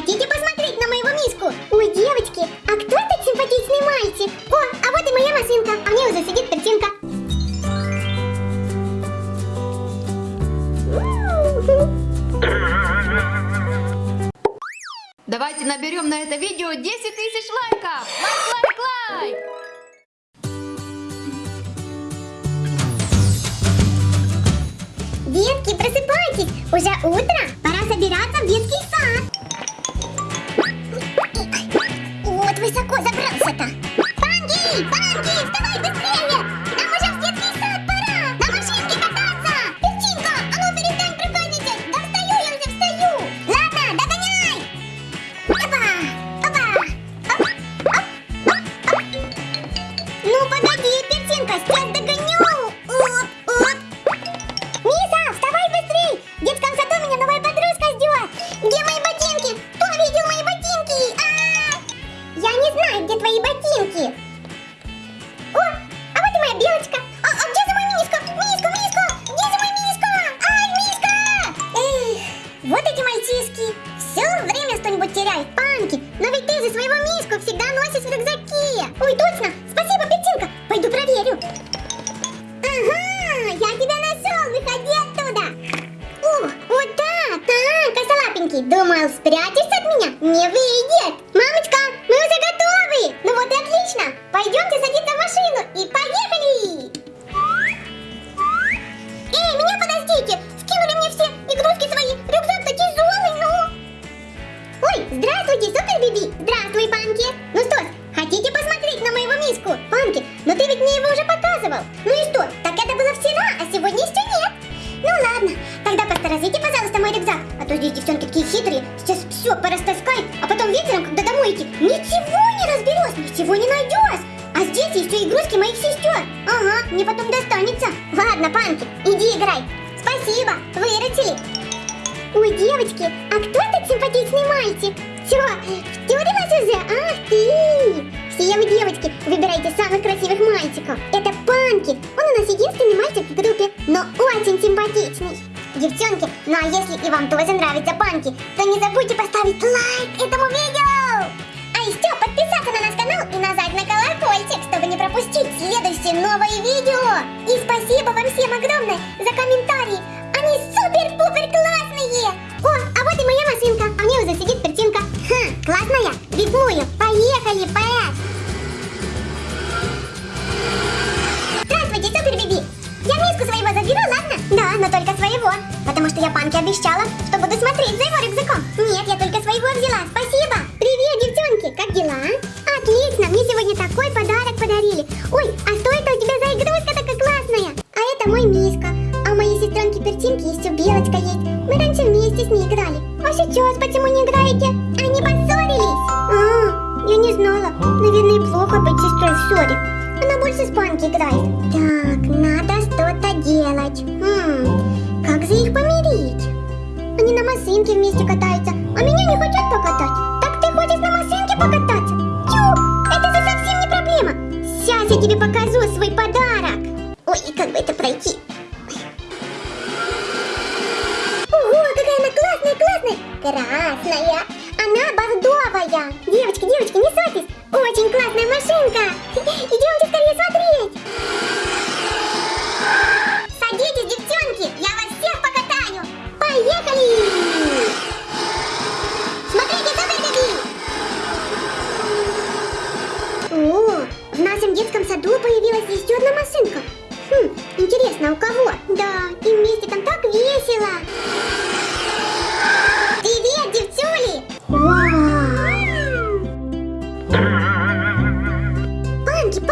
Хотите посмотреть на моего мишку? Ой, девочки, а кто этот симпатичный мальчик? О, а вот и моя машинка, а мне уже сидит картинка. Давайте наберем на это видео 10 тысяч лайков! Лайк, лайк, лайк! Детки, просыпайтесь! Уже утро! Пора собираться в детский сад! Панки! Панки! Вставай быстрее! Нам Ты же своего Мишку всегда носишь в рюкзаке. Ой, точно. Спасибо, Петинка. Пойду проверю. Ага, я тебя нашел, выходи оттуда. О, вот так, так, косолапенький. Думал, спрячешься от меня? Не выйдет. Ладно, Панки, иди играй. Спасибо, выручили. Ой, девочки, а кто этот симпатичный мальчик? Чё, втюрилась уже? Ах ты! Все вы, девочки, выбирайте самых красивых мальчиков. Это Панки. Он у нас единственный мальчик в группе, но очень симпатичный. Девчонки, ну а если и вам тоже нравится Панки, то не забудьте поставить лайк этому видео. Панке обещала, что буду смотреть за его рюкзаком. Нет, я только своего взяла. Спасибо! Привет, девчонки! Как дела? Отлично! Мне сегодня такой подарок подарили. Ой, а что это у тебя за игрушка такая классная? А это мой миска. А у моей сестренки Пертинки еще белочка есть. Мы раньше вместе с ней играли. А сейчас почему не играете? Они поссорились. А, я не знала. Наверное, плохо быть сестрой в ссоре. Она больше с Панки играет. Так, это пройти?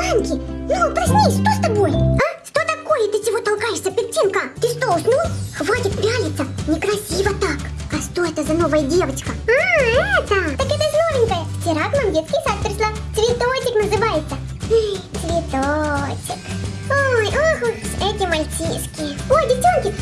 Панки, ну проснись, что с тобой? А? Что такое? Ты чего толкаешься, Петинка? Ты что, уснул? Хватит пялиться, некрасиво так. А что это за новая девочка? А, это! Так это же новенькая. Вчера к нам детский сад пришла. Цветочек называется. Цветочек. Ой, ох эти мальчишки. Ой, девчонки,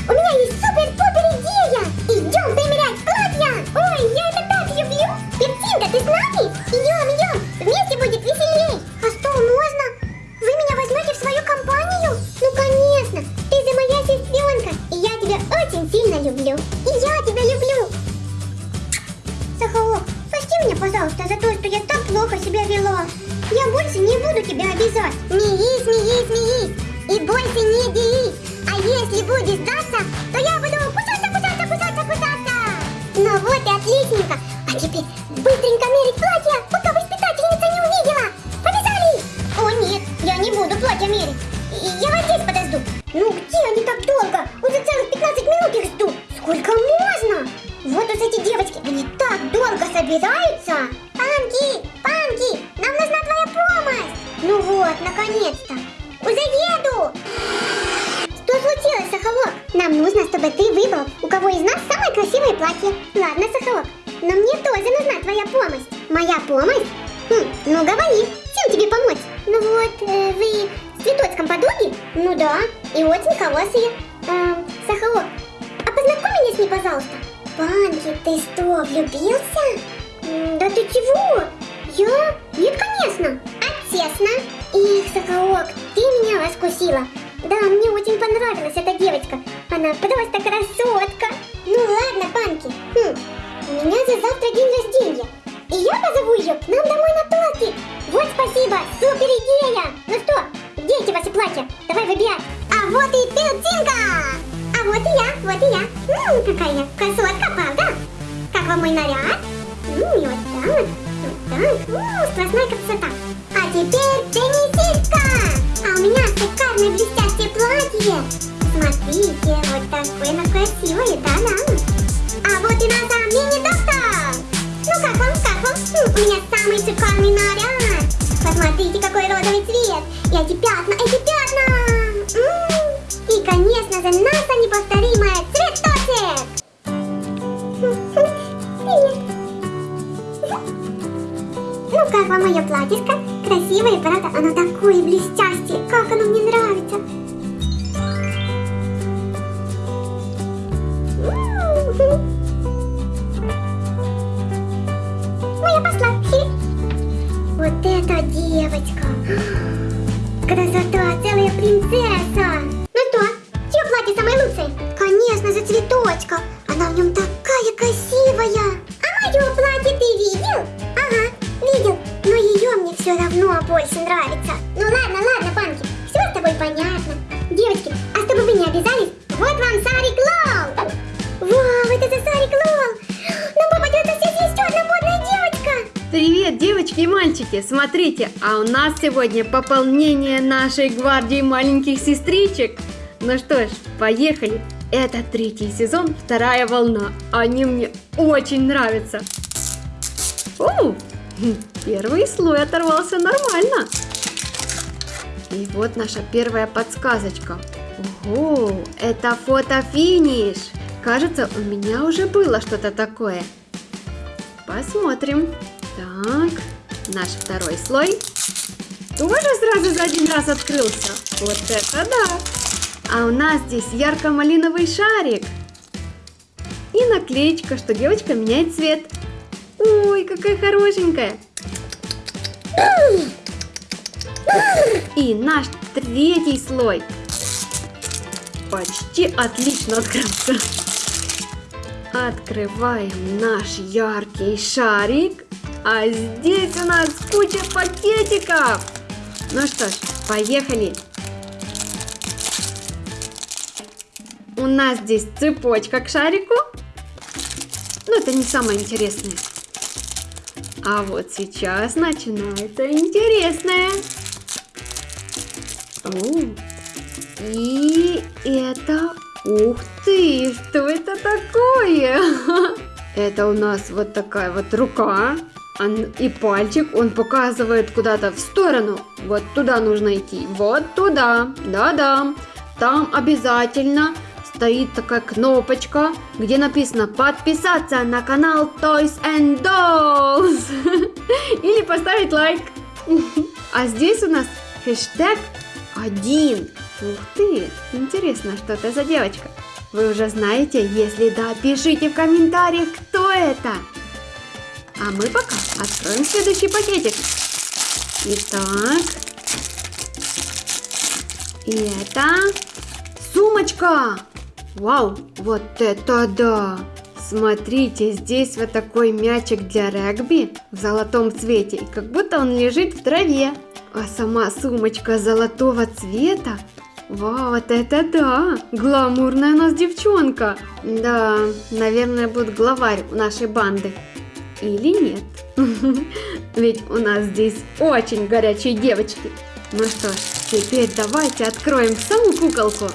вот, наконец-то. Уже еду. Что случилось, Сахалок? Нам нужно, чтобы ты выбрал, у кого из нас самое красивое платье. Ладно, Сахалок, но мне тоже нужна твоя помощь. Моя помощь? Хм, ну говори, чем тебе помочь? Ну вот, э, вы с цветочком подруги? Ну да, и очень хорошие. Эм, Сахалок, а познакомь меня с ней, пожалуйста. Панки, ты что, влюбился? Да ты чего? Я? Раскусила. Да, мне очень понравилась эта девочка. Она просто красотка. Ну ладно, Панки. Хм, у меня же завтра день рождения. И я позову ее к нам домой на тортик. Вот спасибо, супер идея. Ну что, где эти ваши платья? Давай выбирай. А вот и пелтинка. А вот и я, вот и я. М, какая я красотка, правда? Как вам мой наряд? М, и вот так, вот так. М, сплошная красота. Эти пятна, эти пятна. М, И, конечно же, наша неповторимая цветочек. Ну как вам мое платьишко? Красивое, правда? Оно такое блестящее. Как оно мне нравится. Ну я пошла. Вот эта девочка. Красота, целая принцесса. Ну что, чье платье самое лучшее? Конечно же, цветочка. Она в нем такая красивая. А мое платье ты видел? Ага, видел. Но ее мне все равно больше нравится. Ну ладно, ладно, Панки, все с тобой понятно. Девочки, а чтобы вы не обязались, вот вам Сарик Лол. Вау, девочки и мальчики! Смотрите, а у нас сегодня пополнение нашей гвардии маленьких сестричек. Ну что ж, поехали! Это третий сезон, вторая волна. Они мне очень нравятся. О, первый слой оторвался нормально. И вот наша первая подсказочка. Ого, это фото-финиш. Кажется, у меня уже было что-то такое. Посмотрим. Так, наш второй слой тоже сразу за один раз открылся. Вот это да! А у нас здесь ярко-малиновый шарик. И наклеечка, что девочка меняет цвет. Ой, какая хорошенькая. И наш третий слой. Почти отлично открылся. Открываем наш яркий шарик. А здесь у нас куча пакетиков. Ну что ж, поехали. У нас здесь цепочка к шарику. Но это не самое интересное. А вот сейчас начинается интересное. О, и это... Ух ты, что это такое? Это у нас вот такая вот рука. И пальчик, он показывает куда-то в сторону. Вот туда нужно идти. Вот туда. Да-да. Там обязательно стоит такая кнопочка, где написано подписаться на канал Toys and Dolls. Или поставить лайк. А здесь у нас хэштег один. Ух ты, интересно, что это за девочка. Вы уже знаете? Если да, пишите в комментариях, кто это. А мы пока откроем следующий пакетик. Итак. И это сумочка. Вау, вот это да! Смотрите, здесь вот такой мячик для регби в золотом цвете, и как будто он лежит в траве. А сама сумочка золотого цвета. Вау, вот это да! Гламурная у нас девчонка. Да, наверное, будет главарь нашей банды. Или нет? Ведь у нас здесь очень горячие девочки. Ну что ж, теперь давайте откроем саму куколку.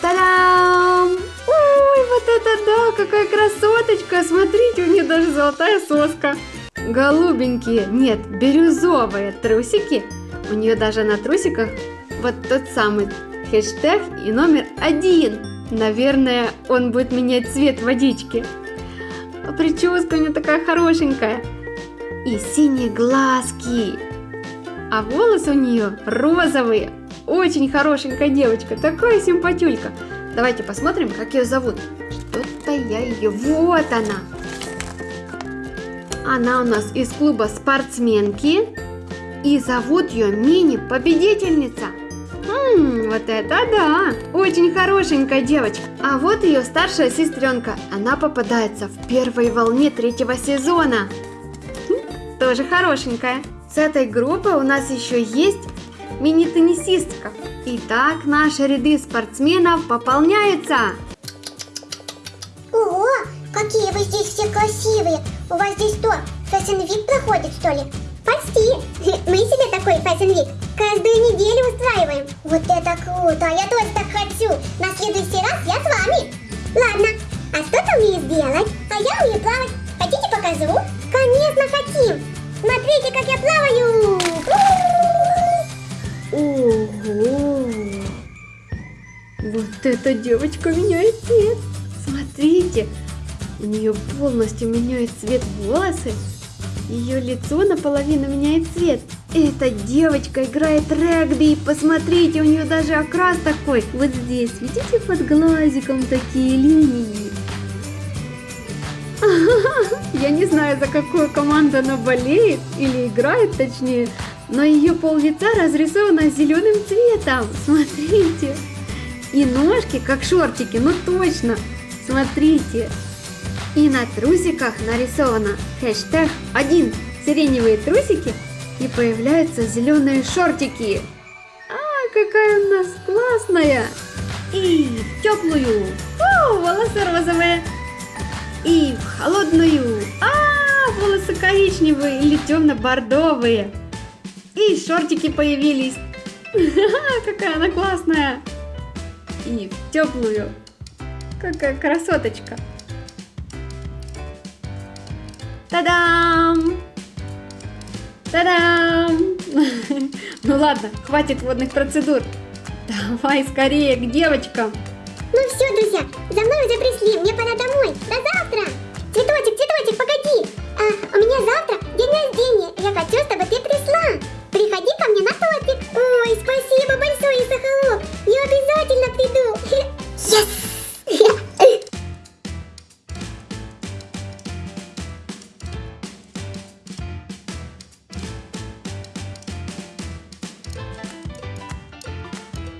Та-дам! Ой, вот это да, какая красоточка! Смотрите, у нее даже золотая соска. Голубенькие, нет, бирюзовые трусики. У нее даже на трусиках вот тот самый хэштег и номер один. Наверное, он будет менять цвет водички. А прическа у нее такая хорошенькая. И синие глазки. А волосы у нее розовые. Очень хорошенькая девочка, такая симпатюлька. Давайте посмотрим, как ее зовут. Что-то я ее... Вот она. Она у нас из клуба спортсменки. И зовут ее мини-победительница. Вот это да! Очень хорошенькая девочка. А вот ее старшая сестренка. Она попадается в первой волне третьего сезона. Хм, тоже хорошенькая. С этой группы у нас еще есть мини-теннисистка. Итак, наши ряды спортсменов пополняются. Ого, какие вы здесь все красивые. У вас здесь Fashion Week проходит, что ли? Почти. Мы себе такой Week каждую неделю устраиваем. Вот это круто, я тоже так хочу. На следующий раз я с вами. Ладно, а что ты умеешь делать? А я умею плавать. Хотите покажу? Конечно, хотим. Смотрите, как я плаваю. Вот эта девочка меняет цвет. Смотрите, у нее полностью меняет цвет волосы. Ее лицо наполовину меняет цвет. Эта девочка играет регби. Посмотрите, у нее даже окрас такой. Вот здесь, видите, под глазиком такие линии. Я не знаю, за какую команду она болеет, или играет точнее, но ее пол лица разрисовано зеленым цветом. Смотрите. И ножки, как шортики, ну точно. Смотрите. И на трусиках нарисовано хэштег 1 сиреневые трусики и появляются зеленые шортики. А, какая у нас классная! И в теплую, о, волосы розовые. И в холодную, а, волосы коричневые или темно-бордовые. И шортики появились. Какая она классная. И в теплую. Какая красоточка. Та-дам! Та-дам! Ну ладно, хватит водных процедур. Давай скорее к девочкам. Ну все, друзья, за мной уже пришли, мне пора домой.